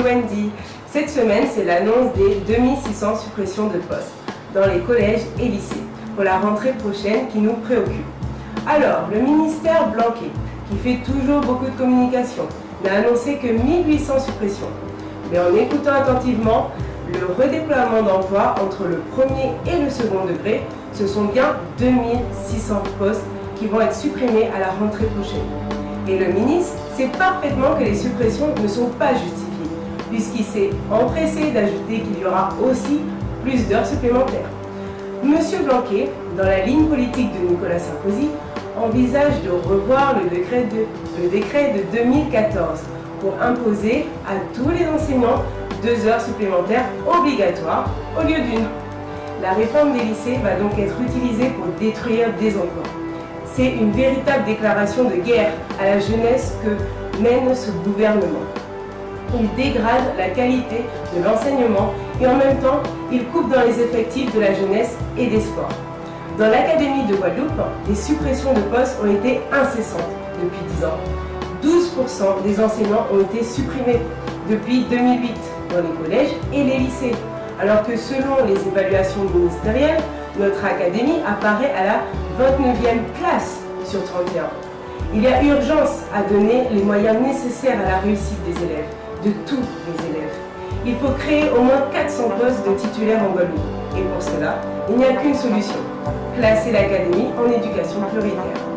semaine, c'est l'annonce des 2600 suppressions de postes dans les collèges et lycées pour la rentrée prochaine qui nous préoccupe. Alors, le ministère Blanquet, qui fait toujours beaucoup de communication, n'a annoncé que 1800 suppressions. Mais en écoutant attentivement, le redéploiement d'emplois entre le premier et le second degré, ce sont bien 2600 postes qui vont être supprimés à la rentrée prochaine. Et le ministre sait parfaitement que les suppressions ne sont pas justifiées, puisqu'il s'est empressé d'ajouter qu'il y aura aussi plus d'heures supplémentaires. Monsieur Blanquet, dans la ligne politique de Nicolas Sarkozy, envisage de revoir le décret de, le décret de 2014 pour imposer à tous les enseignants deux heures supplémentaires obligatoires au lieu d'une. La réforme des lycées va donc être utilisée pour détruire des emplois. C'est une véritable déclaration de guerre à la jeunesse que mène ce gouvernement. Il dégrade la qualité de l'enseignement et en même temps, il coupe dans les effectifs de la jeunesse et des sports. Dans l'Académie de Guadeloupe, les suppressions de postes ont été incessantes depuis 10 ans. 12% des enseignants ont été supprimés depuis 2008 dans les collèges et les lycées, alors que selon les évaluations ministérielles, notre académie apparaît à la 29e place sur 31. Il y a urgence à donner les moyens nécessaires à la réussite des élèves, de tous les élèves. Il faut créer au moins 400 postes de titulaires en Guadeloupe. Et pour cela, il n'y a qu'une solution, classer l'académie en éducation prioritaire.